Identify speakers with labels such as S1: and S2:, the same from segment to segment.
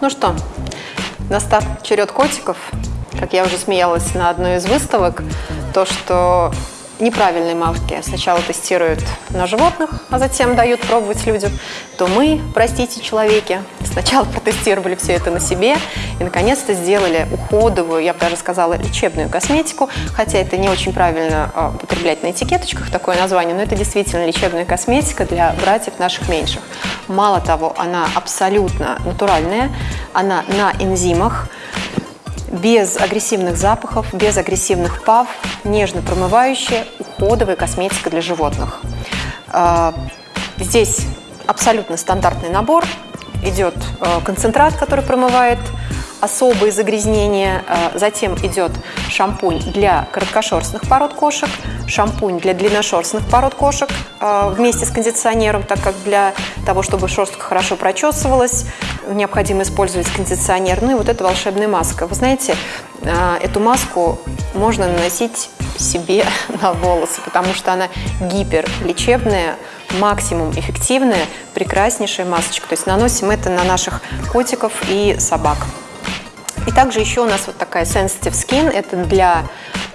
S1: Ну что, настав черед котиков, как я уже смеялась на одной из выставок, то, что неправильные марки сначала тестируют на животных, а затем дают пробовать людям, то мы, простите, человеки, сначала протестировали все это на себе и наконец-то сделали уходовую, я бы даже сказала, лечебную косметику, хотя это не очень правильно а, употреблять на этикеточках такое название, но это действительно лечебная косметика для братьев наших меньших. Мало того, она абсолютно натуральная, она на энзимах, без агрессивных запахов, без агрессивных пав, нежно промывающая, уходовая косметика для животных. А, здесь абсолютно стандартный набор. Идет э, концентрат, который промывает особые загрязнения. Э, затем идет шампунь для короткошерстных пород кошек, шампунь для длинношерстных пород кошек вместе с кондиционером, так как для того, чтобы шерстка хорошо прочесывалась, необходимо использовать кондиционер. Ну и вот эта волшебная маска. Вы знаете, э, эту маску можно наносить себе на волосы, потому что она гиперлечебная, максимум эффективная, прекраснейшая масочка. То есть наносим это на наших котиков и собак. И также еще у нас вот такая Sensitive Skin, это для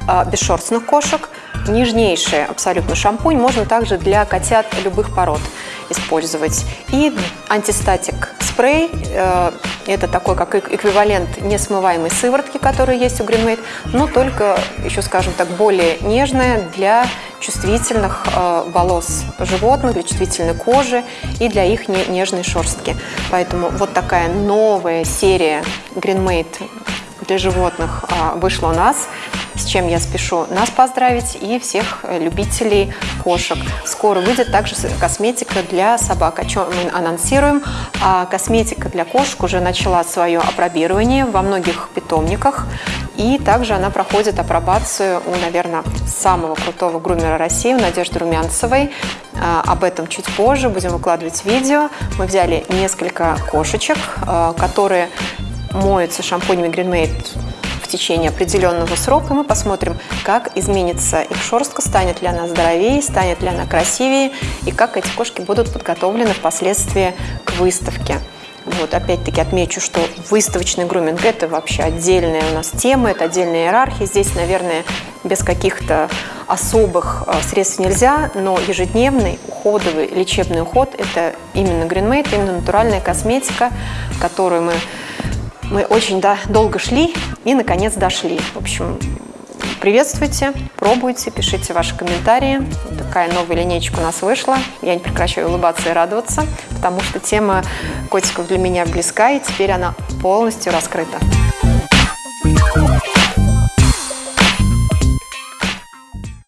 S1: э, бесшерстных кошек, нежнейший абсолютно шампунь, можно также для котят любых пород использовать. И антистатик спрей, э, это такой как эквивалент несмываемой сыворотки, которая есть у Greenmade, но только, еще скажем так, более нежная для чувствительных э, волос животных, для чувствительной кожи и для их нежной шерстки. Поэтому вот такая новая серия Greenmade для животных а, вышла у нас с чем я спешу нас поздравить и всех э, любителей кошек. Скоро выйдет также косметика для собак, о чем мы анонсируем. А косметика для кошек уже начала свое апробирование во многих питомниках. И также она проходит апробацию у, наверное, самого крутого грумера России, у Надежды Румянцевой. А, об этом чуть позже, будем выкладывать видео. Мы взяли несколько кошечек, а, которые моются шампунями Greenmade течение определенного срока мы посмотрим, как изменится их шерстка, станет ли она здоровее, станет ли она красивее и как эти кошки будут подготовлены впоследствии к выставке. Вот, опять-таки отмечу, что выставочный груминг – это вообще отдельная у нас тема, это отдельная иерархия. Здесь, наверное, без каких-то особых э, средств нельзя, но ежедневный уходовый лечебный уход – это именно GreenMate, именно натуральная косметика, которую мы мы очень да, долго шли и, наконец, дошли. В общем, приветствуйте, пробуйте, пишите ваши комментарии. Такая новая линейка у нас вышла. Я не прекращаю улыбаться и радоваться, потому что тема котиков для меня близка, и теперь она полностью раскрыта. Thank you.